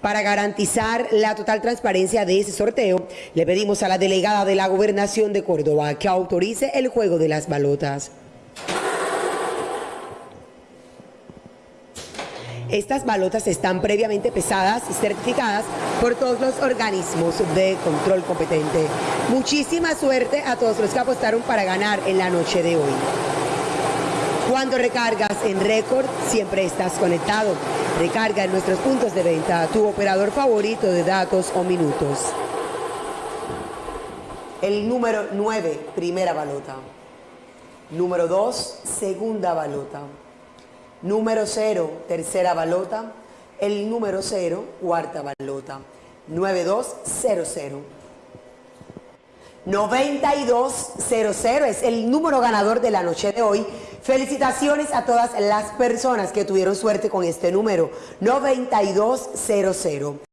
Para garantizar la total transparencia de ese sorteo, le pedimos a la delegada de la Gobernación de Córdoba que autorice el juego de las balotas. Estas balotas están previamente pesadas y certificadas por todos los organismos de control competente. Muchísima suerte a todos los que apostaron para ganar en la noche de hoy. Cuando recargas en récord, siempre estás conectado. Recarga en nuestros puntos de venta tu operador favorito de datos o minutos. El número 9, primera balota. Número 2, segunda balota. Número 0, tercera balota. El número 0, cuarta balota. 9200. 9200 es el número ganador de la noche de hoy. Felicitaciones a todas las personas que tuvieron suerte con este número. 9200.